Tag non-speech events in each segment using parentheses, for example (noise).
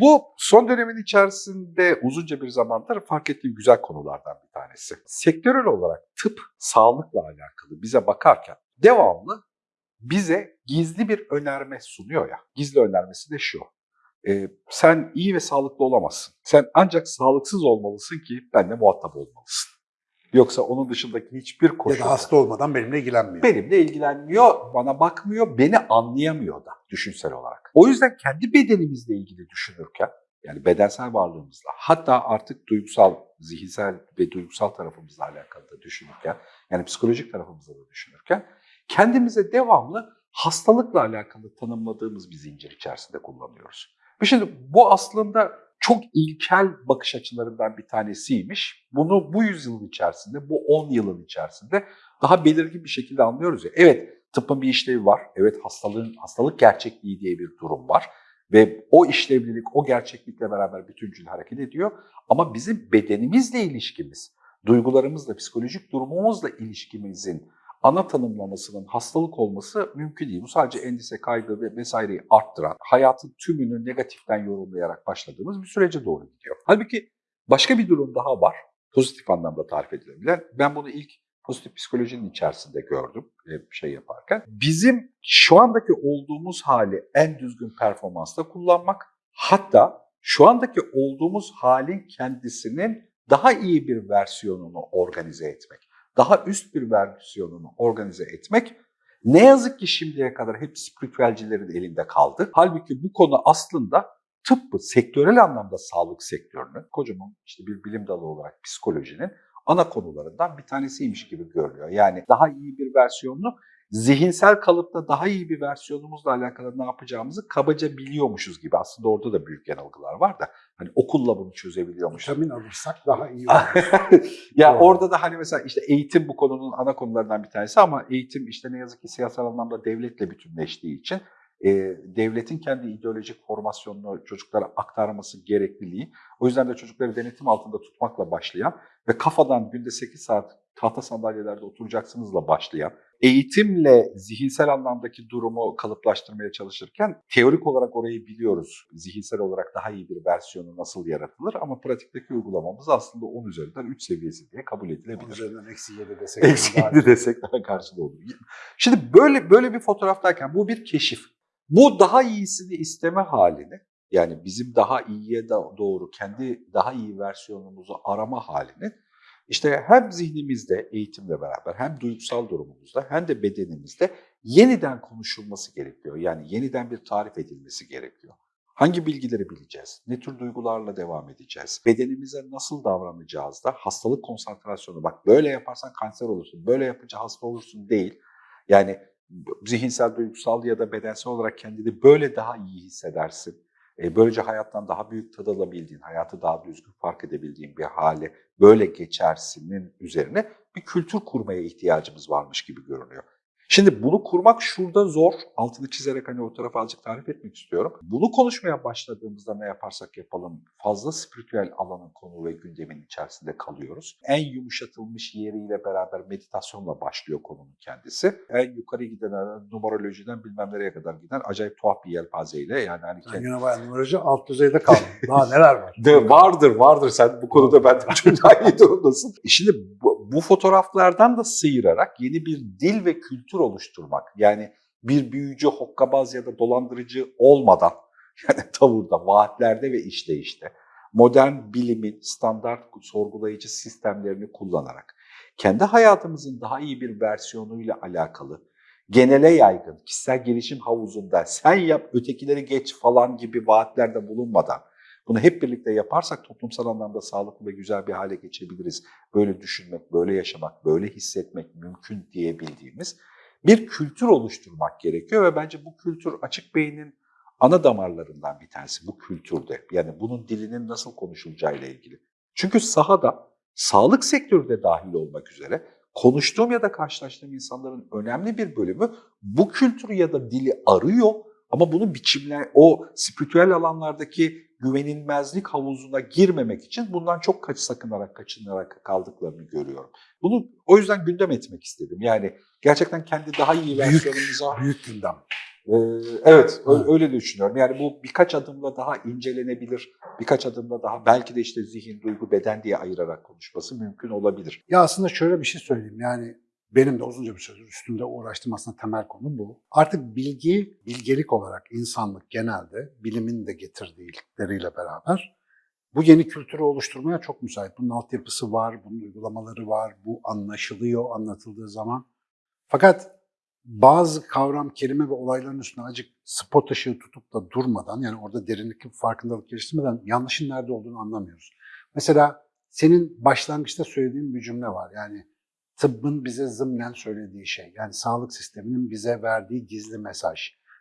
bu son dönemin içerisinde uzunca bir zamandır fark ettiğim güzel konulardan bir tanesi. Sektörel olarak tıp, sağlıkla alakalı bize bakarken devamlı bize gizli bir önerme sunuyor ya. Gizli önermesi de şu. Ee, sen iyi ve sağlıklı olamazsın. Sen ancak sağlıksız olmalısın ki benimle muhatap olmalısın. Yoksa onun dışındaki hiçbir Ya koşulda da hasta olmadan benimle ilgilenmiyor. benimle ilgilenmiyor, bana bakmıyor, beni anlayamıyor da düşünsel olarak. O yüzden kendi bedenimizle ilgili düşünürken, yani bedensel varlığımızla, hatta artık duygusal, zihinsel ve duygusal tarafımızla alakalı da düşünürken, yani psikolojik tarafımızla da düşünürken, kendimize devamlı hastalıkla alakalı tanımladığımız bir zincir içerisinde kullanıyoruz. Şimdi bu aslında çok ilkel bakış açılarından bir tanesiymiş. Bunu bu yüzyılın içerisinde, bu 10 yılın içerisinde daha belirgin bir şekilde anlıyoruz ya. Evet tıbbın bir işlevi var. Evet hastalığın hastalık gerçekliği diye bir durum var. Ve o işlevlilik, o gerçeklikle beraber bütüncül hareket ediyor. Ama bizim bedenimizle ilişkimiz, duygularımızla, psikolojik durumumuzla ilişkimizin ana tanımlamasının hastalık olması mümkün değil. Bu sadece endişe, kaygı ve vesaireyi arttıran, hayatın tümünü negatiften yorumlayarak başladığımız bir sürece doğru gidiyor. Halbuki başka bir durum daha var. Pozitif anlamda tarif edilebilen. Ben bunu ilk pozitif psikolojinin içerisinde gördüm e, şey yaparken. Bizim şu andaki olduğumuz hali en düzgün performansla kullanmak, hatta şu andaki olduğumuz halin kendisinin daha iyi bir versiyonunu organize etmek daha üst bir versiyonunu organize etmek ne yazık ki şimdiye kadar hep spiritüelcilerin elinde kaldı. Halbuki bu konu aslında tıbbı, sektörel anlamda sağlık sektörünün, kocaman işte bir bilim dalı olarak psikolojinin ana konularından bir tanesiymiş gibi görünüyor. Yani daha iyi bir versiyonunu zihinsel kalıpta daha iyi bir versiyonumuzla alakalı ne yapacağımızı kabaca biliyormuşuz gibi. Aslında orada da büyük yanılgılar var da hani okulla bunu çözebiliyormuşuz. Vitamin alırsak daha iyi (laughs) olur. ya Doğru. orada da hani mesela işte eğitim bu konunun ana konularından bir tanesi ama eğitim işte ne yazık ki siyasal anlamda devletle bütünleştiği için e, devletin kendi ideolojik formasyonunu çocuklara aktarması gerekliliği. O yüzden de çocukları denetim altında tutmakla başlayan ve kafadan günde 8 saat tahta sandalyelerde oturacaksınızla başlayan, eğitimle zihinsel anlamdaki durumu kalıplaştırmaya çalışırken teorik olarak orayı biliyoruz. Zihinsel olarak daha iyi bir versiyonu nasıl yaratılır ama pratikteki uygulamamız aslında 10 üzerinden 3 seviyesi diye kabul edilebilir. üzerinden eksi 7 desek. Eksi daha yedi desek daha karşılığı olur. Şimdi böyle böyle bir fotoğraftayken bu bir keşif. Bu daha iyisini isteme halini yani bizim daha iyiye doğru kendi daha iyi versiyonumuzu arama halini işte hem zihnimizde eğitimle beraber hem duygusal durumumuzda hem de bedenimizde yeniden konuşulması gerekiyor. Yani yeniden bir tarif edilmesi gerekiyor. Hangi bilgileri bileceğiz? Ne tür duygularla devam edeceğiz? Bedenimize nasıl davranacağız da hastalık konsantrasyonu bak böyle yaparsan kanser olursun, böyle yapınca hasta olursun değil. Yani zihinsel, duygusal ya da bedensel olarak kendini böyle daha iyi hissedersin. E, böylece hayattan daha büyük tad alabildiğin, hayatı daha düzgün fark edebildiğin bir hale böyle geçersinin üzerine bir kültür kurmaya ihtiyacımız varmış gibi görünüyor. Şimdi bunu kurmak şurada zor. Altını çizerek hani o tarafa azıcık tarif etmek istiyorum. Bunu konuşmaya başladığımızda ne yaparsak yapalım fazla spiritüel alanın konu ve gündemin içerisinde kalıyoruz. En yumuşatılmış yeriyle beraber meditasyonla başlıyor konunun kendisi. En yukarı giden numerolojiden bilmem nereye kadar giden acayip tuhaf bir yelpazeyle yani hani kendi... yine bayağı numaracı alt düzeyde kaldım. Daha neler var? (laughs) De, vardır vardır sen bu konuda benden çok daha iyi durumdasın. E Şimdi bu, bu fotoğraflardan da sıyırarak yeni bir dil ve kültür oluşturmak. Yani bir büyücü, hokkabaz ya da dolandırıcı olmadan (laughs) yani tavırda, vaatlerde ve işleyişte modern bilimin standart sorgulayıcı sistemlerini kullanarak kendi hayatımızın daha iyi bir versiyonuyla alakalı genele yaygın kişisel gelişim havuzunda sen yap ötekileri geç falan gibi vaatlerde bulunmadan bunu hep birlikte yaparsak toplumsal anlamda sağlıklı ve güzel bir hale geçebiliriz. Böyle düşünmek, böyle yaşamak, böyle hissetmek mümkün diyebildiğimiz bir kültür oluşturmak gerekiyor ve bence bu kültür açık beynin ana damarlarından bir tanesi bu kültürde. Yani bunun dilinin nasıl konuşulacağıyla ilgili. Çünkü sahada, sağlık sektörü de dahil olmak üzere konuştuğum ya da karşılaştığım insanların önemli bir bölümü bu kültürü ya da dili arıyor ama bunu biçimler, o spiritüel alanlardaki güvenilmezlik havuzuna girmemek için bundan çok kaç sakınarak, kaçınarak kaldıklarını görüyorum. Bunu o yüzden gündem etmek istedim. Yani gerçekten kendi daha iyi Büyük, versiyonumuza büyük gündem. Ee, evet, Evet. öyle düşünüyorum. Yani bu birkaç adımla daha incelenebilir, birkaç adımla daha belki de işte zihin, duygu, beden diye ayırarak konuşması mümkün olabilir. Ya aslında şöyle bir şey söyleyeyim. Yani benim de uzunca bir süredir üstünde uğraştığım aslında temel konu bu. Artık bilgi, bilgelik olarak insanlık genelde bilimin de getirdikleriyle beraber bu yeni kültürü oluşturmaya çok müsait. Bunun altyapısı var, bunun uygulamaları var, bu anlaşılıyor anlatıldığı zaman. Fakat bazı kavram, kelime ve olayların üstüne acık spot ışığı tutup da durmadan yani orada derinlik farkındalık geliştirmeden yanlışın nerede olduğunu anlamıyoruz. Mesela senin başlangıçta söylediğin bir cümle var. Yani tıbbın bize zımnen söylediği şey. Yani sağlık sisteminin bize verdiği gizli mesaj.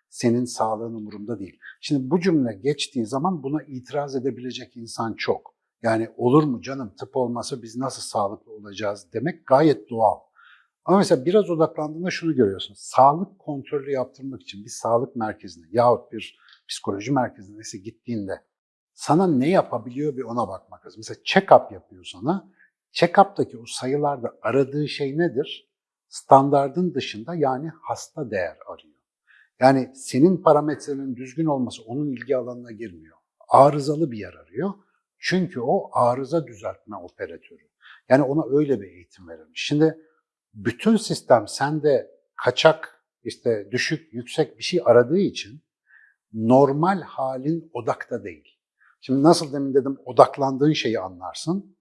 Senin sağlığın umurumda değil. Şimdi bu cümle geçtiği zaman buna itiraz edebilecek insan çok. Yani olur mu canım tıp olmasa biz nasıl sağlıklı olacağız demek gayet doğal. Ama mesela biraz odaklandığında şunu görüyorsun. Sağlık kontrolü yaptırmak için bir sağlık merkezine yahut bir psikoloji merkezine neyse gittiğinde sana ne yapabiliyor bir ona bakmak lazım. Mesela check-up yapıyor sana. Check-up'taki o sayılarda aradığı şey nedir? Standardın dışında yani hasta değer arıyor. Yani senin parametrenin düzgün olması onun ilgi alanına girmiyor. Arızalı bir yer arıyor. Çünkü o arıza düzeltme operatörü. Yani ona öyle bir eğitim verilmiş. Şimdi bütün sistem sende kaçak, işte düşük, yüksek bir şey aradığı için normal halin odakta değil. Şimdi nasıl demin dedim odaklandığın şeyi anlarsın.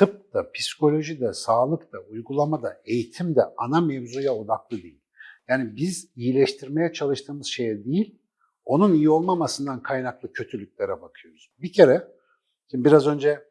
Tıpta, psikolojide, sağlıkta, uygulamada, eğitimde ana mevzuya odaklı değil. Yani biz iyileştirmeye çalıştığımız şeye değil, onun iyi olmamasından kaynaklı kötülüklere bakıyoruz. Bir kere, şimdi biraz önce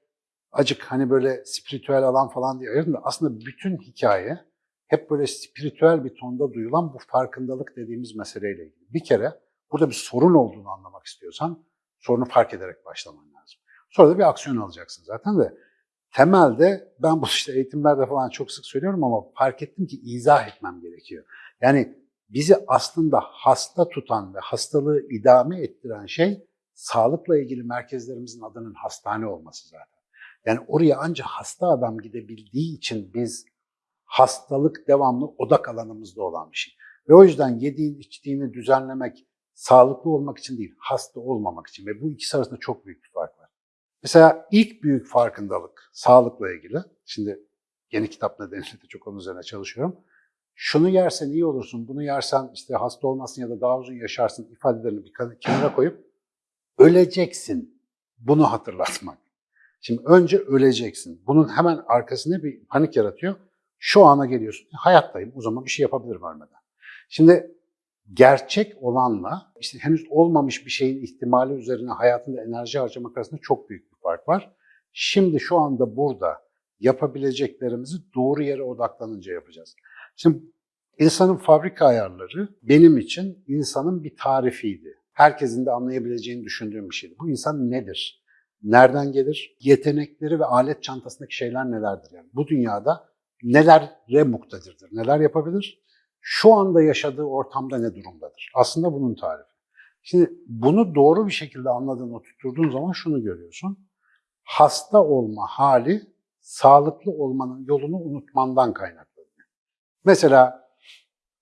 acık hani böyle spiritüel alan falan diye ayırdım da aslında bütün hikaye hep böyle spiritüel bir tonda duyulan bu farkındalık dediğimiz meseleyle ilgili. Bir kere burada bir sorun olduğunu anlamak istiyorsan sorunu fark ederek başlaman lazım. Sonra da bir aksiyon alacaksın zaten de. Temelde ben bu işte eğitimlerde falan çok sık söylüyorum ama fark ettim ki izah etmem gerekiyor. Yani bizi aslında hasta tutan ve hastalığı idame ettiren şey sağlıkla ilgili merkezlerimizin adının hastane olması zaten. Yani oraya ancak hasta adam gidebildiği için biz hastalık devamlı odak alanımızda olan bir şey. Ve o yüzden yediğin içtiğini düzenlemek sağlıklı olmak için değil, hasta olmamak için. Ve bu ikisi arasında çok büyük bir fark. Mesela ilk büyük farkındalık sağlıkla ilgili. Şimdi yeni kitap nedeniyle de çok onun üzerine çalışıyorum. Şunu yersen iyi olursun, bunu yersen işte hasta olmasın ya da daha uzun yaşarsın ifadelerini bir kenara koyup öleceksin. Bunu hatırlatmak. Şimdi önce öleceksin. Bunun hemen arkasında bir panik yaratıyor. Şu ana geliyorsun. Hayattayım. O zaman bir şey yapabilirim ölmeden. Şimdi gerçek olanla işte henüz olmamış bir şeyin ihtimali üzerine hayatında enerji harcamak arasında çok büyük fark var. Şimdi şu anda burada yapabileceklerimizi doğru yere odaklanınca yapacağız. Şimdi insanın fabrika ayarları benim için insanın bir tarifiydi. Herkesin de anlayabileceğini düşündüğüm bir şeydi. Bu insan nedir? Nereden gelir? Yetenekleri ve alet çantasındaki şeyler nelerdir? Yani bu dünyada nelere muktedirdir? Neler yapabilir? Şu anda yaşadığı ortamda ne durumdadır? Aslında bunun tarifi. Şimdi bunu doğru bir şekilde anladığını oturttuğun zaman şunu görüyorsun. Hasta olma hali sağlıklı olmanın yolunu unutmandan kaynaklanıyor. Mesela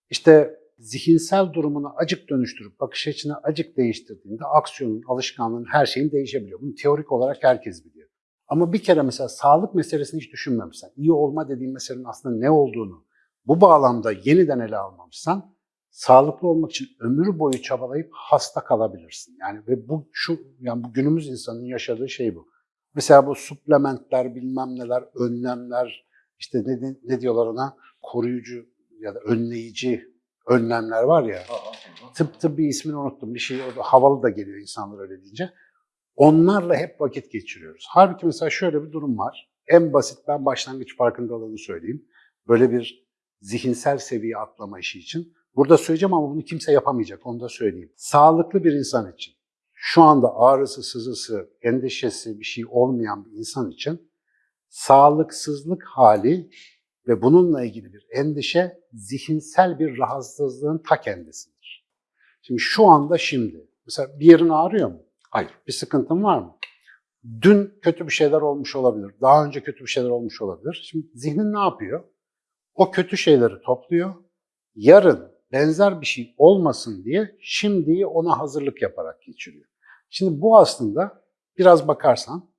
işte zihinsel durumunu acık dönüştürüp bakış açını acık değiştirdiğinde aksiyonun, alışkanlığın, her şeyin değişebiliyor. Bunu teorik olarak herkes biliyor. Ama bir kere mesela sağlık meselesini hiç düşünmemişsen, iyi olma dediğin meselenin aslında ne olduğunu bu bağlamda yeniden ele almamışsan, sağlıklı olmak için ömür boyu çabalayıp hasta kalabilirsin. Yani ve bu şu yani bu günümüz insanın yaşadığı şey bu. Mesela bu suplementler, bilmem neler, önlemler, işte ne, ne diyorlar ona? Koruyucu ya da önleyici önlemler var ya. Tıp tıbbi ismini unuttum. Bir şey havalı da geliyor insanlar öyle deyince. Onlarla hep vakit geçiriyoruz. Halbuki mesela şöyle bir durum var. En basit ben başlangıç farkındalığını söyleyeyim. Böyle bir zihinsel seviye atlama işi için. Burada söyleyeceğim ama bunu kimse yapamayacak. Onu da söyleyeyim. Sağlıklı bir insan için, şu anda ağrısı, sızısı, endişesi bir şey olmayan bir insan için sağlıksızlık hali ve bununla ilgili bir endişe zihinsel bir rahatsızlığın ta kendisidir. Şimdi şu anda şimdi, mesela bir yerin ağrıyor mu? Hayır. Bir sıkıntın var mı? Dün kötü bir şeyler olmuş olabilir, daha önce kötü bir şeyler olmuş olabilir. Şimdi zihnin ne yapıyor? O kötü şeyleri topluyor. Yarın benzer bir şey olmasın diye şimdiyi ona hazırlık yaparak geçiriyor. Şimdi bu aslında biraz bakarsan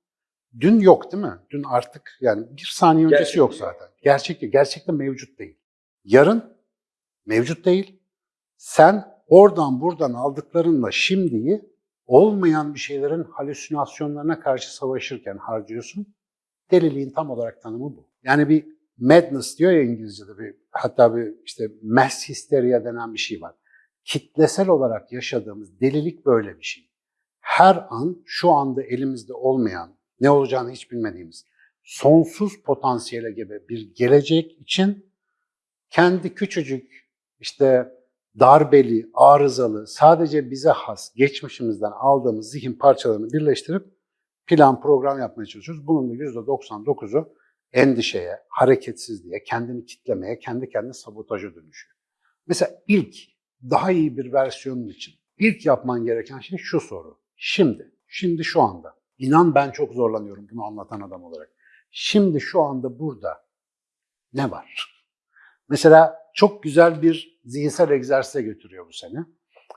dün yok değil mi? Dün artık yani bir saniye öncesi Gerçek yok zaten. Gerçekte, gerçekte mevcut değil. Yarın mevcut değil. Sen oradan buradan aldıklarınla şimdiyi olmayan bir şeylerin halüsinasyonlarına karşı savaşırken harcıyorsun. Deliliğin tam olarak tanımı bu. Yani bir madness diyor ya İngilizce'de bir hatta bir işte mass hysteria denen bir şey var. Kitlesel olarak yaşadığımız delilik böyle bir şey. Her an şu anda elimizde olmayan, ne olacağını hiç bilmediğimiz sonsuz potansiyele gibi bir gelecek için kendi küçücük işte darbeli, arızalı, sadece bize has, geçmişimizden aldığımız zihin parçalarını birleştirip plan, program yapmaya çalışıyoruz. Bunun da %99'u endişeye, hareketsizliğe, kendini kitlemeye, kendi kendine sabotaja dönüşüyor. Mesela ilk, daha iyi bir versiyonun için ilk yapman gereken şey şu soru. Şimdi, şimdi şu anda. İnan ben çok zorlanıyorum bunu anlatan adam olarak. Şimdi şu anda burada ne var? Mesela çok güzel bir zihinsel egzersize götürüyor bu seni.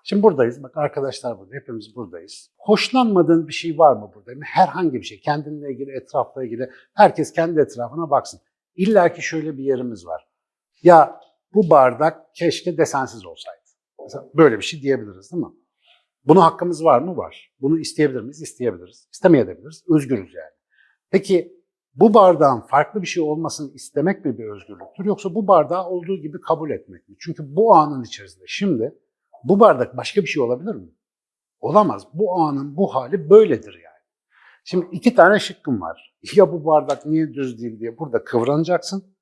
Şimdi buradayız. Bak arkadaşlar burada. Hepimiz buradayız. Hoşlanmadığın bir şey var mı burada? Herhangi bir şey. Kendinle ilgili, etrafla ilgili. Herkes kendi etrafına baksın. İlla ki şöyle bir yerimiz var. Ya bu bardak keşke desensiz olsaydı. Mesela böyle bir şey diyebiliriz değil mi? Buna hakkımız var mı? Var. Bunu isteyebilir miyiz? İsteyebiliriz. İstemeyebiliriz. Özgürüz yani. Peki bu bardağın farklı bir şey olmasını istemek mi bir özgürlüktür yoksa bu bardağı olduğu gibi kabul etmek mi? Çünkü bu anın içerisinde şimdi bu bardak başka bir şey olabilir mi? Olamaz. Bu anın bu hali böyledir yani. Şimdi iki tane şıkkım var. (laughs) Ya bu bardak niye düz değil diye burada kıvranacaksın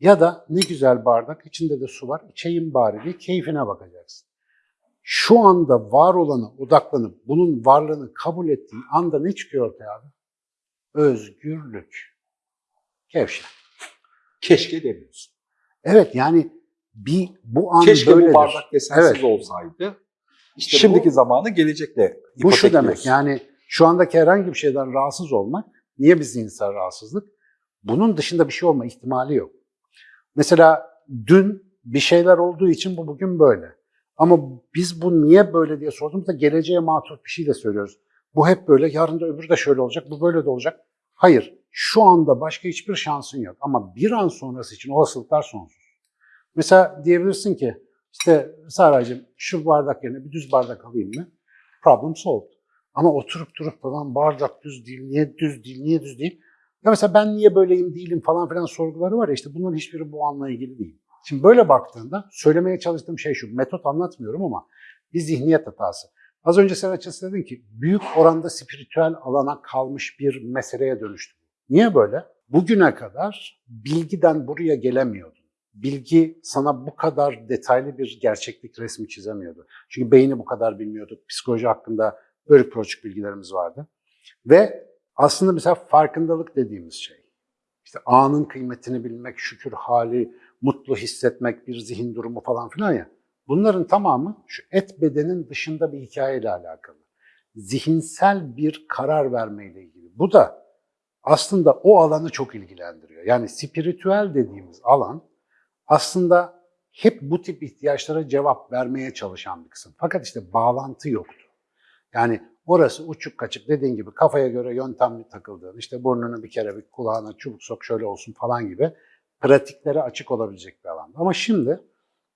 ya da ne güzel bardak içinde de su var içeyim bari diye keyfine bakacaksın. Şu anda var olana odaklanıp bunun varlığını kabul ettiğin anda ne çıkıyor ortaya abi? Özgürlük. Kevşen. Keşke demiyorsun. Evet yani bir bu an Keşke böyledir. bu bardak desensiz Evet. olsaydı. İşte Şimdiki bu- zamanı gelecekle Bu şu demek yani şu andaki herhangi bir şeyden rahatsız olmak, niye bir zihinsel rahatsızlık? Bunun dışında bir şey olma ihtimali yok. Mesela dün bir şeyler olduğu için bu bugün böyle. Ama biz bu niye böyle diye sorduğumuzda geleceğe matuf bir şey de söylüyoruz. Bu hep böyle, yarın da öbürü de şöyle olacak, bu böyle de olacak. Hayır, şu anda başka hiçbir şansın yok. Ama bir an sonrası için olasılıklar sonsuz. Mesela diyebilirsin ki, işte Saraycığım şu bardak yerine bir düz bardak alayım mı? Problem solved. Ama oturup durup falan bardak düz değil, niye düz değil, niye düz değil? Ya mesela ben niye böyleyim değilim falan filan sorguları var ya işte bunların hiçbiri bu anla ilgili değil. Şimdi böyle baktığında söylemeye çalıştığım şey şu, metot anlatmıyorum ama bir zihniyet hatası. Az önce sen açıkçası dedin ki büyük oranda spiritüel alana kalmış bir meseleye dönüştü. Niye böyle? Bugüne kadar bilgiden buraya gelemiyordun. Bilgi sana bu kadar detaylı bir gerçeklik resmi çizemiyordu. Çünkü beyni bu kadar bilmiyorduk. Psikoloji hakkında bölük pörçük bilgilerimiz vardı. Ve aslında mesela farkındalık dediğimiz şey, işte anın kıymetini bilmek, şükür hali, mutlu hissetmek, bir zihin durumu falan filan ya. Bunların tamamı şu et bedenin dışında bir hikayeyle alakalı. Zihinsel bir karar vermeyle ilgili. Bu da aslında o alanı çok ilgilendiriyor. Yani spiritüel dediğimiz alan aslında hep bu tip ihtiyaçlara cevap vermeye çalışan bir kısım. Fakat işte bağlantı yoktu. Yani orası uçuk kaçık dediğin gibi kafaya göre yöntemli takıldığın, işte burnunu bir kere bir kulağına çubuk sok şöyle olsun falan gibi pratiklere açık olabilecek bir alan. Ama şimdi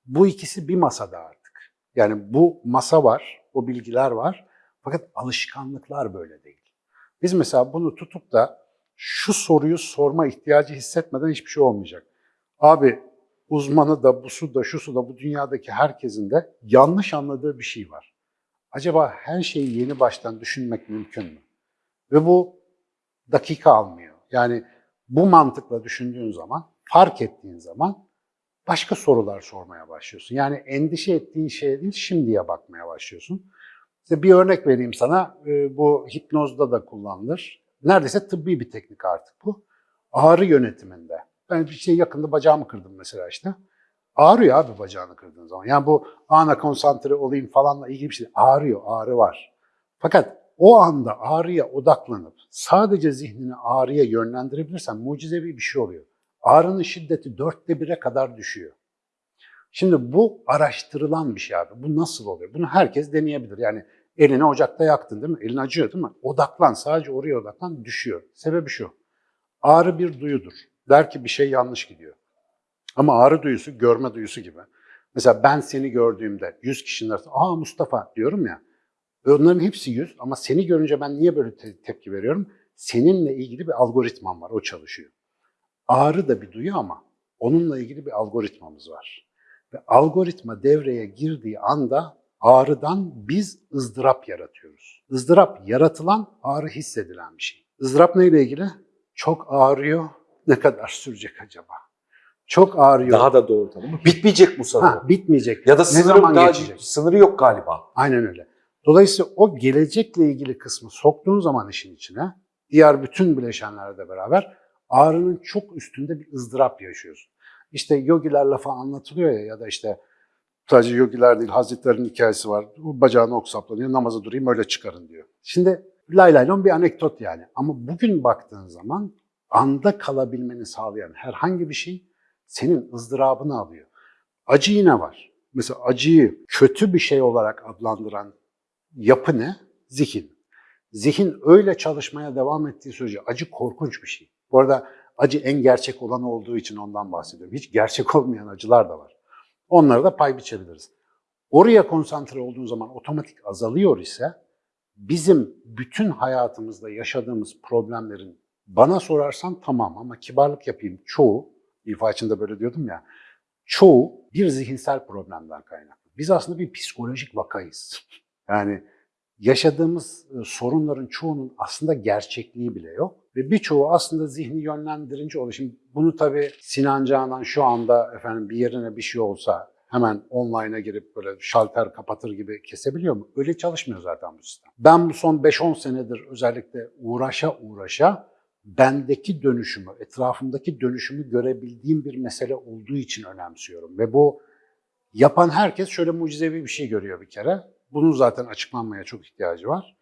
bu ikisi bir masada artık. Yani bu masa var, o bilgiler var fakat alışkanlıklar böyle değil. Biz mesela bunu tutup da şu soruyu sorma ihtiyacı hissetmeden hiçbir şey olmayacak. Abi uzmanı da, busu da, şusu da, bu dünyadaki herkesin de yanlış anladığı bir şey var. Acaba her şeyi yeni baştan düşünmek mümkün mü? Ve bu dakika almıyor. Yani bu mantıkla düşündüğün zaman, fark ettiğin zaman başka sorular sormaya başlıyorsun. Yani endişe ettiğin şeye değil, şimdiye bakmaya başlıyorsun. İşte bir örnek vereyim sana. Ee, Bu hipnozda da kullanılır. Neredeyse tıbbi bir teknik artık bu. Ağrı yönetiminde. Ben bir şey yakında bacağımı kırdım mesela işte. Ağrıyor abi bacağını kırdığın zaman. Yani bu ana konsantre olayım falanla ilgili bir şey. Ağrıyor, ağrı var. Fakat o anda ağrıya odaklanıp sadece zihnini ağrıya yönlendirebilirsen mucizevi bir şey oluyor. Ağrının şiddeti dörtte bire kadar düşüyor. Şimdi bu araştırılan bir şey abi. Bu nasıl oluyor? Bunu herkes deneyebilir. Yani elini ocakta yaktın değil mi? Elin acıyor değil mi? Odaklan, sadece oraya odaklan, düşüyor. Sebebi şu. Ağrı bir duyudur. Der ki bir şey yanlış gidiyor. Ama ağrı duyusu görme duyusu gibi. Mesela ben seni gördüğümde 100 kişinin arasında aa Mustafa diyorum ya. Onların hepsi 100 ama seni görünce ben niye böyle te- tepki veriyorum? Seninle ilgili bir algoritmam var, o çalışıyor. Ağrı da bir duyu ama onunla ilgili bir algoritmamız var. Ve algoritma devreye girdiği anda ağrıdan biz ızdırap yaratıyoruz. Izdırap yaratılan, ağrı hissedilen bir şey. Izdırap neyle ilgili? Çok ağrıyor, ne kadar sürecek acaba? Çok ağrıyor. Daha da doğru tanımı. Bitmeyecek bu sanırım. ha, bitmeyecek. ya da ne sınırı, zaman daha- geçecek? sınırı yok galiba. Aynen öyle. Dolayısıyla o gelecekle ilgili kısmı soktuğun zaman işin içine, diğer bütün bileşenlerle de beraber ağrının çok üstünde bir ızdırap yaşıyorsun. İşte yogiler lafı anlatılıyor ya ya da işte sadece yogiler değil Hazretlerin hikayesi var. Bu bacağını ok saplanıyor, namaza durayım öyle çıkarın diyor. Şimdi lay lay lon bir anekdot yani. Ama bugün baktığın zaman anda kalabilmeni sağlayan herhangi bir şey senin ızdırabını alıyor. Acı yine var. Mesela acıyı kötü bir şey olarak adlandıran yapı ne? Zihin. Zihin öyle çalışmaya devam ettiği sürece acı korkunç bir şey. Bu arada acı en gerçek olan olduğu için ondan bahsediyorum. Hiç gerçek olmayan acılar da var. Onlara da pay biçebiliriz. Oraya konsantre olduğun zaman otomatik azalıyor ise bizim bütün hayatımızda yaşadığımız problemlerin bana sorarsan tamam ama kibarlık yapayım çoğu, ifa içinde böyle diyordum ya, çoğu bir zihinsel problemden kaynaklı. Biz aslında bir psikolojik vakayız. (laughs) Yani yaşadığımız e, sorunların çoğunun aslında gerçekliği bile yok. Ve birçoğu aslında zihni yönlendirici oluyor. Şimdi bunu tabii Sinan Canan şu anda efendim bir yerine bir şey olsa hemen online'a girip böyle şalter kapatır gibi kesebiliyor mu? Öyle çalışmıyor zaten bu sistem. Ben bu son 5-10 senedir özellikle uğraşa uğraşa bendeki dönüşümü, etrafımdaki dönüşümü görebildiğim bir mesele olduğu için önemsiyorum. Ve bu yapan herkes şöyle mucizevi bir şey görüyor bir kere. Bunun zaten açıklanmaya çok ihtiyacı var.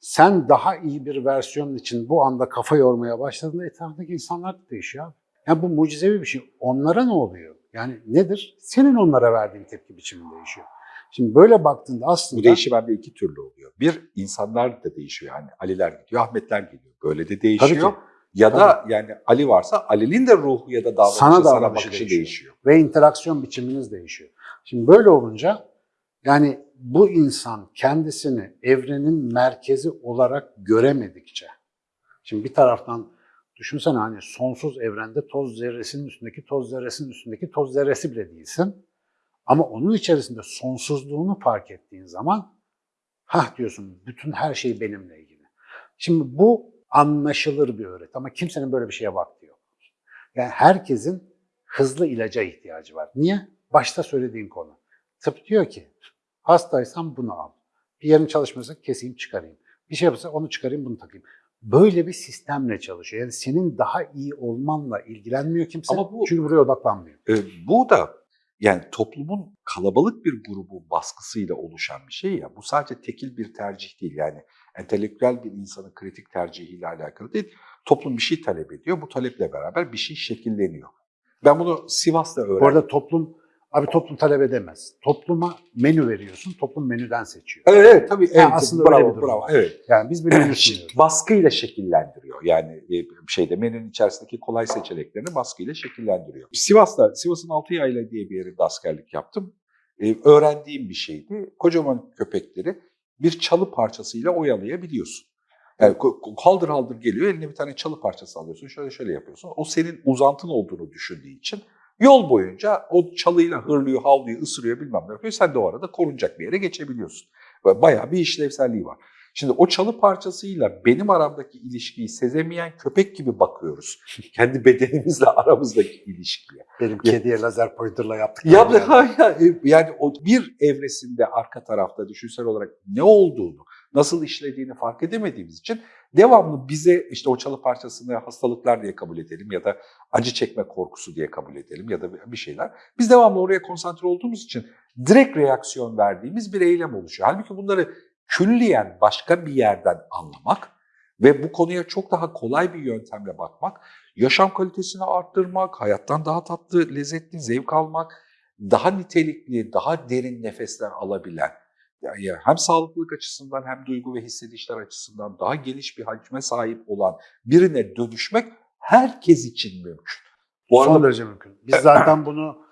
Sen daha iyi bir versiyon için bu anda kafa yormaya başladığında etrafındaki insanlar da değişiyor. Yani bu mucizevi bir şey. Onlara ne oluyor? Yani nedir? Senin onlara verdiğin tepki biçimin değişiyor. Şimdi böyle baktığında aslında... Bu değişim bende iki türlü oluyor. Bir, insanlar da değişiyor. Yani Aliler gidiyor, Ahmetler geliyor. Böyle de değişiyor. Tabii ki. Ya da yani Ali varsa Ali'nin de ruhu ya da davranışı, Sana sana, davranışı bakışı değişiyor. değişiyor. ve interaksiyon biçiminiz değişiyor. Şimdi böyle olunca yani bu insan kendisini evrenin merkezi olarak göremedikçe, şimdi bir taraftan düşünsene hani sonsuz evrende toz zerresinin üstündeki toz zerresinin üstündeki toz zerresi bile değilsin. Ama onun içerisinde sonsuzluğunu fark ettiğin zaman hah diyorsun bütün her şey benimle ilgili. Şimdi bu anlaşılır bir öğret ama kimsenin böyle bir şeye vakti yok. Yani herkesin hızlı ilaca ihtiyacı var. Niye? Başta söylediğin konu. Tıp diyor ki hastaysan bunu al. Bir yerin çalışmıyorsa keseyim çıkarayım. Bir şey yapıyorsa onu çıkarayım bunu takayım. Böyle bir sistemle çalışıyor. Yani senin daha iyi olmanla ilgilenmiyor kimse. Ama bu- Çünkü buraya odaklanmıyor. Ee, bu da yani toplumun kalabalık bir grubu baskısıyla oluşan bir şey ya. Bu sadece tekil bir tercih değil. Yani entelektüel bir insanın kritik tercihiyle alakalı değil. Toplum bir şey talep ediyor. Bu taleple beraber bir şey şekilleniyor. Ben bunu Sivas'ta öğrendim. Bu arada toplum, abi toplum talep edemez. Topluma menü veriyorsun, toplum menüden seçiyor. Evet, evet tabii. Evet, aslında bravo, öyle bir durum bravo. Evet. Yani biz bir menü (clears throat) sunuyoruz. baskıyla şekillendiriyor. Yani e, şeyde menünün içerisindeki kolay seçeneklerini baskıyla şekillendiriyor. Sivas'ta, Sivas'ın Altıyayla diye bir yerinde askerlik yaptım. Ee, öğrendiğim bir şeydi. Kocaman köpekleri bir çalı parçasıyla oyalayabiliyorsun. Yani haldır haldır geliyor, eline bir tane çalı parçası alıyorsun, şöyle şöyle yapıyorsun. O senin uzantın olduğunu düşündüğü için yol boyunca o çalıyla hırlıyor, havlıyor, ısırıyor bilmem ne yapıyor. Sen de o arada korunacak bir yere geçebiliyorsun. Bayağı bir işlevselliği var. Şimdi o çalı parçasıyla benim aramdaki ilişkiyi sezemeyen köpek gibi bakıyoruz. (laughs) Kendi bedenimizle aramızdaki ilişkiye. Benim kediye lazer pointerla yaptık. (laughs) Ya, ya, ya, yani o bir evresinde arka tarafta düşünsel olarak ne olduğunu, nasıl işlediğini fark edemediğimiz için devamlı bize işte o çalı parçasını hastalıklar diye kabul edelim ya da acı çekme korkusu diye kabul edelim ya da bir şeyler. Biz devamlı oraya konsantre olduğumuz için direkt reaksiyon verdiğimiz bir eylem oluşuyor. Halbuki bunları külliyen başka bir yerden anlamak ve bu konuya çok daha kolay bir yöntemle bakmak, yaşam kalitesini arttırmak, hayattan daha tatlı, lezzetli, zevk almak daha nitelikli, daha derin nefesler alabilen, yani hem sağlıklılık açısından hem duygu ve hissedişler açısından daha geniş bir hacme sahip olan birine dönüşmek herkes için mümkün. Bu Son arada derece mümkün. Biz zaten bunu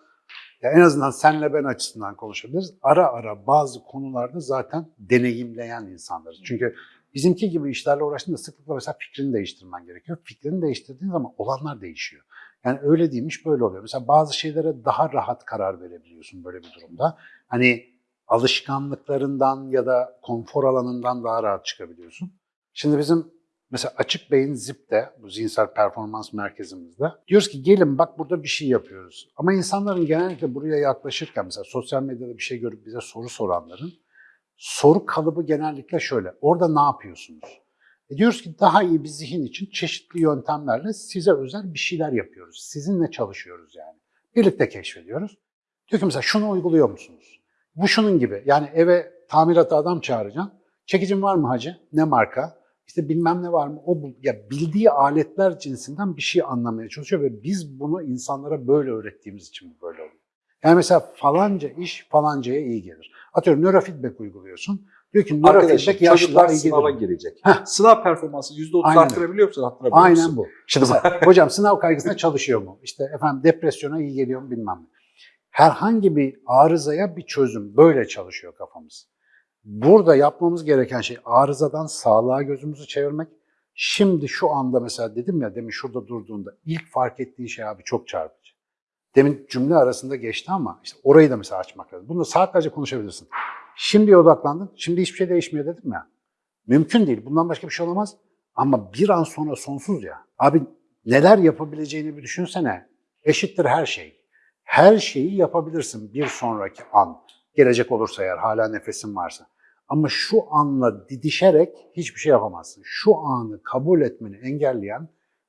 ya en azından senle ben açısından konuşabiliriz. Ara ara bazı konularda zaten deneyimleyen insanlarız. Çünkü bizimki gibi işlerle uğraştığında sıklıkla mesela fikrini değiştirmen gerekiyor. Fikrini değiştirdiğin zaman olanlar değişiyor. Yani öyle değilmiş böyle oluyor. Mesela bazı şeylere daha rahat karar verebiliyorsun böyle bir durumda. Hani alışkanlıklarından ya da konfor alanından daha rahat çıkabiliyorsun. Şimdi bizim mesela Açık Beyin ZIP'te, bu zihinsel performans merkezimizde diyoruz ki gelin bak burada bir şey yapıyoruz. Ama insanların genellikle buraya yaklaşırken mesela sosyal medyada bir şey görüp bize soru soranların soru kalıbı genellikle şöyle. Orada ne yapıyorsunuz? E diyoruz ki daha iyi bir zihin için çeşitli yöntemlerle size özel bir şeyler yapıyoruz. Sizinle çalışıyoruz yani. Birlikte keşfediyoruz. Diyor ki mesela şunu uyguluyor musunuz? Bu şunun gibi. Yani eve tamirata adam çağıracaksın. Çekicin var mı hacı? Ne marka? İşte bilmem ne var mı? O. Ya bildiği aletler cinsinden bir şey anlamaya çalışıyor ve biz bunu insanlara böyle öğrettiğimiz için böyle oluyor. Yani mesela falanca iş falancaya iyi gelir. Atıyorum nörofeedback uyguluyorsun. Diyor ki nörofeedback yaşlılara iyi sınava gelir. girecek. Heh. Sınav performansı %30 Aynen. arttırabiliyor musun? Arttırabiliyor musun? Aynen bu. Şimdi Mesela, hocam sınav kaygısına çalışıyor mu? İşte efendim depresyona iyi geliyor mu bilmem ne. Herhangi bir arızaya bir çözüm. Böyle çalışıyor kafamız. Burada yapmamız gereken şey arızadan sağlığa gözümüzü çevirmek. Şimdi şu anda mesela dedim ya demin şurada durduğunda ilk fark ettiği şey abi çok çarpıcı. Demin cümle arasında geçti ama işte orayı da mesela açmak lazım. Bunu saatlerce konuşabilirsin. Şimdiye odaklandın. Şimdi hiçbir şey değişmiyor dedim ya. Mümkün değil. Bundan başka bir şey olamaz. Ama bir an sonra sonsuz ya. Abi neler yapabileceğini bir düşünsene. Eşittir her şey. Her şeyi yapabilirsin bir sonraki an. Gelecek olursa eğer hala nefesin varsa. Ama şu anla didişerek hiçbir şey yapamazsın. Şu anı kabul etmeni engelleyen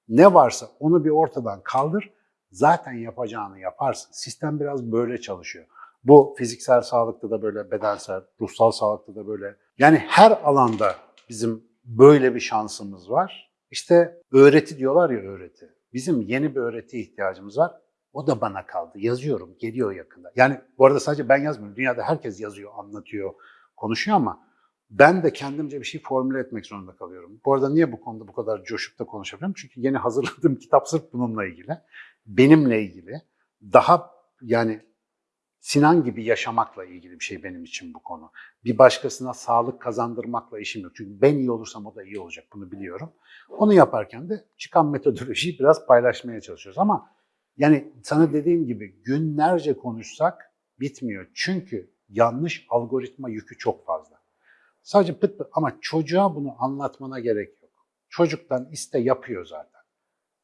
ne varsa onu bir ortadan kaldır. Zaten yapacağını yaparsın. Sistem biraz böyle çalışıyor. Bu fiziksel sağlıkta da böyle, bedensel, ruhsal sağlıkta da böyle. Yani her alanda bizim böyle bir şansımız var. İşte öğreti diyorlar ya öğreti. Bizim yeni bir öğreti ihtiyacımız var. O da bana kaldı. Yazıyorum, geliyor yakında. Yani bu arada sadece ben yazmıyorum. Dünyada herkes yazıyor, anlatıyor, konuşuyor ama ben de kendimce bir şey formüle etmek zorunda kalıyorum. Bu arada niye bu konuda bu kadar coşup da konuşabiliyorum? Çünkü yeni hazırladığım (laughs) kitap sırf bununla ilgili. Benimle ilgili. Daha yani Sinan gibi yaşamakla ilgili bir şey benim için bu konu. Bir başkasına sağlık kazandırmakla işim yok. Çünkü ben iyi olursam o da iyi olacak bunu biliyorum. Onu yaparken de çıkan metodolojiyi biraz paylaşmaya çalışıyoruz. Ama yani sana dediğim gibi günlerce konuşsak bitmiyor. Çünkü yanlış algoritma yükü çok fazla. Sadece pıt pıt ama çocuğa bunu anlatmana gerek yok. Çocuktan iste yapıyor zaten.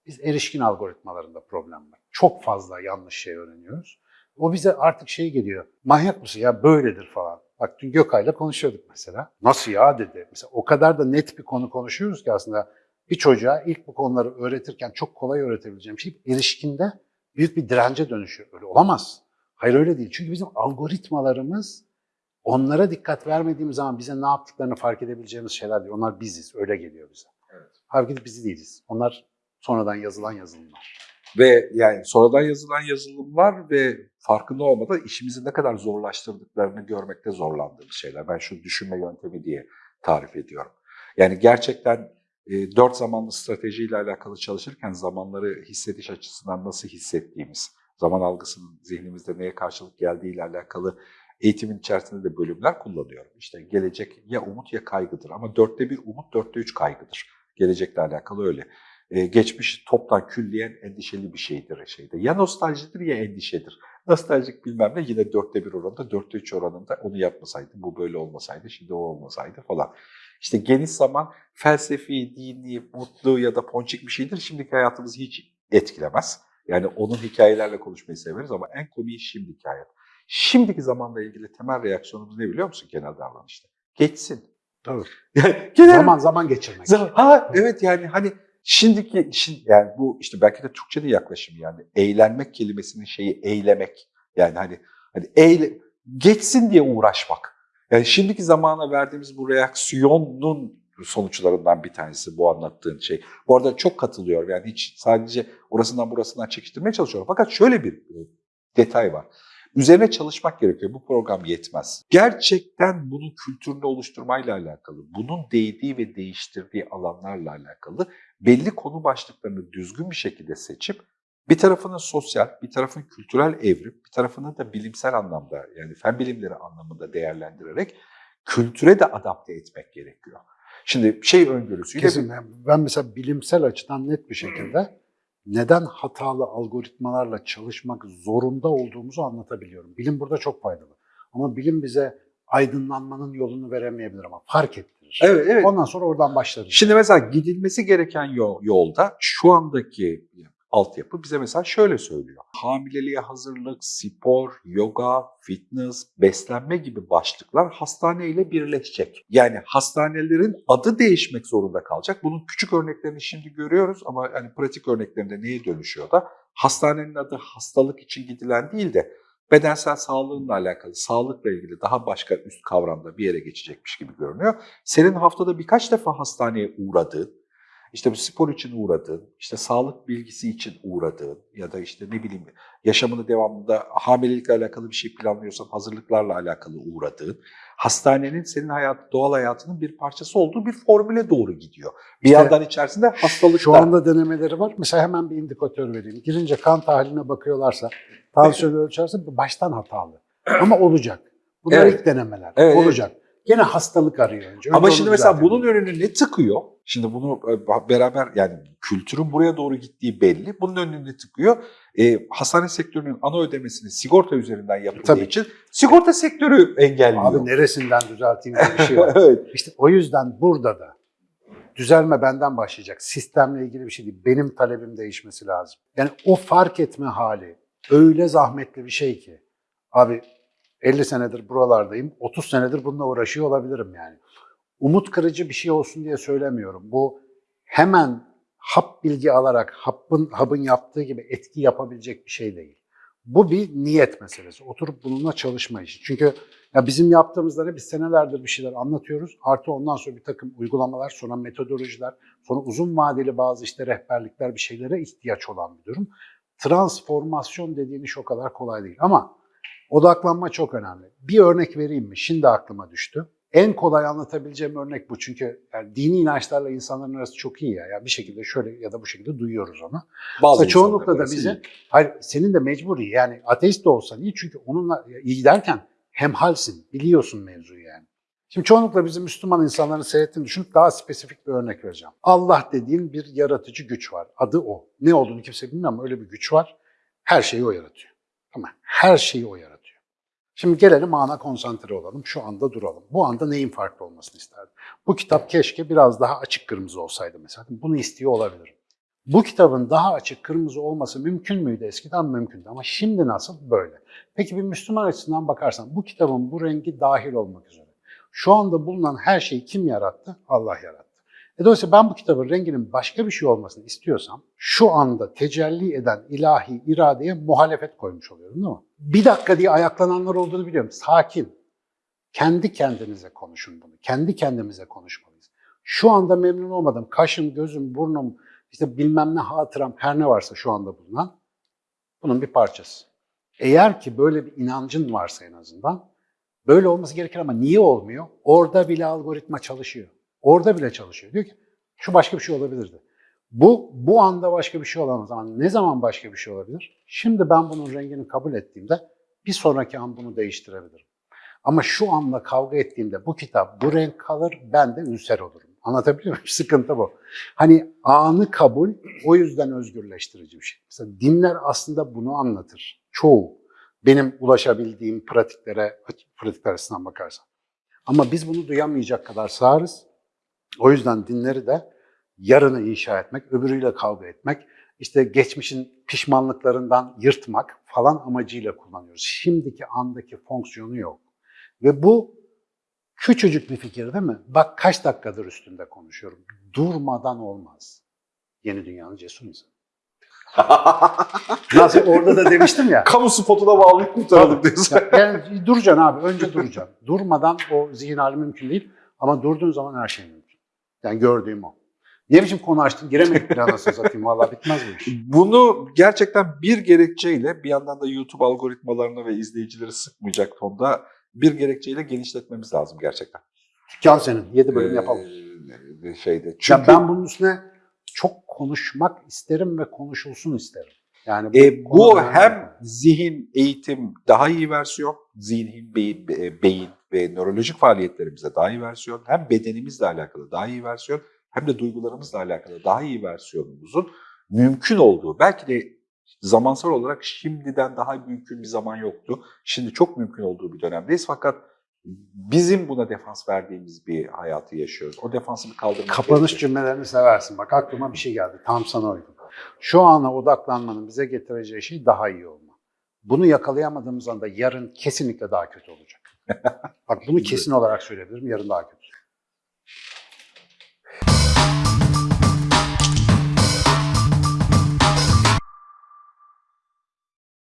Biz erişkin algoritmalarında problem var. Çok fazla yanlış şey öğreniyoruz. O bize artık şey geliyor. Manyak mısın ya böyledir falan. Bak dün Gökay'la konuşuyorduk mesela. Nasıl ya dedi. Mesela o kadar da net bir konu konuşuyoruz ki aslında bir çocuğa ilk bu konuları öğretirken çok kolay öğretebileceğim şey erişkinde büyük bir dirence dönüşüyor. Öyle olamaz. Hayır öyle değil. Çünkü bizim algoritmalarımız onlara dikkat vermediğimiz zaman bize ne yaptıklarını fark edebileceğimiz şeyler değil. Onlar biziz. Öyle geliyor bize. Evet. Halbuki biz değiliz. Onlar sonradan yazılan yazılımlar. Ve yani sonradan yazılan yazılımlar ve farkında olmadan işimizi ne kadar zorlaştırdıklarını görmekte zorlandığımız şeyler. Ben şu düşünme yöntemi diye tarif ediyorum. Yani gerçekten e, dört zamanlı stratejiyle alakalı çalışırken zamanları hissediş açısından nasıl hissettiğimiz, zaman algısının zihnimizde neye karşılık geldiğiyle alakalı eğitimin içerisinde de bölümler kullanıyorum. İşte gelecek ya umut ya kaygıdır ama dörtte bir umut, dörtte üç kaygıdır. Gelecekle alakalı öyle. Ee, geçmiş toptan külliyen endişeli bir şeydir şeyde. Ya nostaljidir ya endişedir. Nostaljik bilmem ne yine dörtte bir oranında, dörtte üç oranında onu yapmasaydı, bu böyle olmasaydı, şimdi o olmasaydı falan. İşte geniş zaman felsefi, dini, mutlu ya da ponçik bir şeydir. Şimdiki hayatımızı hiç etkilemez. Yani onun hikayelerle konuşmayı severiz ama en komiği şimdiki hayat. Şimdiki zamanla ilgili temel reaksiyonumuz ne biliyor musun genel davranışta? Geçsin. Tabii. Yani genel Zaman zaman geçirmek. Zaman- Ha evet yani hani şimdiki işin yani bu işte belki de Türkçe'de yaklaşım yani eğlenmek kelimesinin şeyi eylemek. Yani hani hani eyle, geçsin diye uğraşmak. Yani şimdiki zamana verdiğimiz bu reaksiyonun sonuçlarından bir tanesi bu anlattığın şey. Bu arada çok katılıyorum yani hiç sadece orasından burasından çekiştirmeye çalışıyorum. Fakat şöyle bir e, detay var. Üzerine çalışmak gerekiyor. Bu program yetmez. Gerçekten bunun kültürünü oluşturmayla alakalı, bunun değdiği ve değiştirdiği alanlarla alakalı belli konu başlıklarını düzgün bir şekilde seçip bir tarafını sosyal, bir tarafını kültürel evrim, bir tarafını da bilimsel anlamda yani fen bilimleri anlamında değerlendirerek kültüre de adapte etmek gerekiyor. Şimdi şey öngörüsüyle Kesin. Ben mesela bilimsel açıdan net bir şekilde neden hatalı algoritmalarla çalışmak zorunda olduğumuzu anlatabiliyorum. Bilim burada çok faydalı. Ama bilim bize aydınlanmanın yolunu veremeyebilir ama fark ettirir. Evet, evet. Ondan sonra oradan başlarız. Şimdi mesela gidilmesi gereken yol, yolda şu andaki altyapı bize mesela şöyle söylüyor. Hamileliğe hazırlık, spor, yoga, fitness, beslenme gibi başlıklar hastaneyle birleşecek. Yani hastanelerin adı değişmek zorunda kalacak. Bunun küçük örneklerini şimdi görüyoruz ama yani pratik örneklerinde neye dönüşüyor da hastanenin adı hastalık için gidilen değil de bedensel sağlığınla alakalı, sağlıkla ilgili daha başka üst kavramda bir yere geçecekmiş gibi görünüyor. Senin haftada birkaç defa hastaneye uğradığın, işte bu spor için uğradığın, işte sağlık bilgisi için uğradığın ya da işte ne bileyim yaşamını devamında hamilelikle alakalı bir şey planlıyorsan hazırlıklarla alakalı uğradığın, hastanenin senin hayat, doğal hayatının bir parçası olduğu bir formüle doğru gidiyor. Bir işte, yandan içerisinde hastalık Şu anda denemeleri var. Mesela hemen bir indikatör vereyim. Girince kan tahliline bakıyorlarsa, tansiyonu ölçerse baştan hatalı. Ama olacak. Bunlar evet. ilk denemeler. Evet, olacak. Evet. Gene hastalık arıyor önce. Ama şimdi mesela düzeltelim. bunun önünü ne tıkıyor? Şimdi bunu e, beraber yani kültürün buraya doğru gittiği belli. Bunun önünü ne tıkıyor? E, hastane sektörünün ana ödemesini sigorta üzerinden yapıldığı Tabii. için sigorta sektörü engelliyor. Abi neresinden düzelteyim diye bir şey var. (laughs) evet. İşte o yüzden burada da düzelme benden başlayacak. Sistemle ilgili bir şey değil. Benim talebim değişmesi lazım. Yani o fark etme hali öyle zahmetli bir şey ki. Abi 50 senedir buralardayım. 30 senedir bununla uğraşıyor olabilirim yani. Umut kırıcı bir şey olsun diye söylemiyorum. Bu hemen hap bilgi alarak hapın, hapın yaptığı gibi etki yapabilecek bir şey değil. Bu bir niyet meselesi. Oturup bununla çalışma işi. Çünkü ya bizim yaptığımızda biz senelerdir bir şeyler anlatıyoruz. Artı ondan sonra bir takım uygulamalar, sonra metodolojiler, sonra uzun vadeli bazı işte rehberlikler bir şeylere ihtiyaç olan bir durum. Transformasyon dediğin iş o kadar kolay değil. Ama odaklanma çok önemli. Bir örnek vereyim mi? Şimdi aklıma düştü. En kolay anlatabileceğim örnek bu. Çünkü yani dini inançlarla insanların arası çok iyi ya. Yani bir şekilde şöyle ya da bu şekilde duyuyoruz onu. Bazı Mesela çoğunlukla da iyi. hayır senin de mecburi yani ateist de olsan iyi çünkü onunla iyi derken hemhalsin, biliyorsun mevzuyu yani. Şimdi çoğunlukla bizim Müslüman insanların seyrettiğini düşünüp daha spesifik bir örnek vereceğim. Allah dediğin bir yaratıcı güç var. Adı o. Ne olduğunu kimse bilmiyor ama öyle bir güç var. Her şeyi o yaratıyor. Ama her şeyi o yaratıyor. Şimdi gelelim ana konsantre olalım. Şu anda duralım. Bu anda neyin farklı olmasını isterdim? Bu kitap keşke biraz daha açık kırmızı olsaydı mesela. Bunu istiyor olabilirim. Bu kitabın daha açık kırmızı olması mümkün müydü? Eskiden mümkündü ama şimdi nasıl? Böyle. Peki bir Müslüman açısından bakarsan bu kitabın bu rengi dahil olmak üzere. Şu anda bulunan her şeyi kim yarattı? Allah yarattı. E dolayısıyla ben bu kitabın renginin başka bir şey olmasını istiyorsam şu anda tecelli eden ilahi iradeye muhalefet koymuş oluyorum değil mi? Bir dakika diye ayaklananlar olduğunu biliyorum. Sakin. Kendi kendinize konuşun bunu. Kendi kendimize konuşmalıyız. Şu anda memnun olmadım. Kaşım, gözüm, burnum, işte bilmem ne hatıram her ne varsa şu anda bulunan bunun bir parçası. Eğer ki böyle bir inancın varsa en azından böyle olması gerekir ama niye olmuyor? Orada bile algoritma çalışıyor. Orada bile çalışıyor. Diyor ki şu başka bir şey olabilirdi. Bu bu anda başka bir şey olamaz ama ne zaman başka bir şey olabilir? Şimdi ben bunun rengini kabul ettiğimde bir sonraki an bunu değiştirebilirim. Ama şu anda kavga ettiğimde bu kitap bu renk kalır ben de ülser olurum. Anlatabiliyor muyum? (laughs) Sıkıntı bu. Hani anı kabul o yüzden özgürleştirici bir şey. Mesela dinler aslında bunu anlatır. Çoğu. Benim ulaşabildiğim pratiklere, pratikler açısından bakarsan. Ama biz bunu duyamayacak kadar sağırız. O yüzden dinleri de yarını inşa etmek, öbürüyle kavga etmek, işte geçmişin pişmanlıklarından yırtmak falan amacıyla kullanıyoruz. Şimdiki andaki fonksiyonu yok. Ve bu küçücük bir fikir değil mi? Bak kaç dakikadır üstünde konuşuyorum. Durmadan olmaz. Yeni dünyanın cesur insanı. (laughs) Nasıl orada da demiştim ya. Kamu spotuna bağlayıp kurtaralım diyorsun. Ya- Yani duracaksın abi. Önce duracaksın. Durmadan o zihin hali mümkün değil. Ama durduğun zaman her şey mümkün. Yani gördüğüm o. Ne biçim konu açtın? Giremedik bir anasını satayım. Valla bitmez bu iş. (laughs) Bunu gerçekten bir gerekçeyle bir yandan da YouTube algoritmalarını ve izleyicileri sıkmayacak tonda bir gerekçeyle genişletmemiz lazım gerçekten. Dükkan senin. 7 bölüm yapalım. Ee, şeyde. Çünkü Ya ben bunun üstüne çok konuşmak isterim ve konuşulsun isterim. Yani E, bu hem zihin, eğitim daha iyi versiyon, zihin, beyin, be- beyin ve nörolojik faaliyetlerimize daha iyi versiyon, hem bedenimizle alakalı daha iyi versiyon, hem de duygularımızla alakalı daha iyi versiyonumuzun mümkün olduğu, belki de zamansal olarak şimdiden daha mümkün bir zaman yoktu. Şimdi çok mümkün olduğu bir dönemdeyiz fakat bizim buna defans verdiğimiz bir hayatı yaşıyoruz. O defansı bir kaldırmak Kapanış gerekiyor. cümlelerini seversin. Bak aklıma bir şey geldi. Tam sana uygun. Şu ana odaklanmanın bize getireceği şey daha iyi olma. Bunu yakalayamadığımız anda yarın kesinlikle daha kötü olacak. Bak bunu kesin olarak söyleyebilirim. Yarın daha kötü.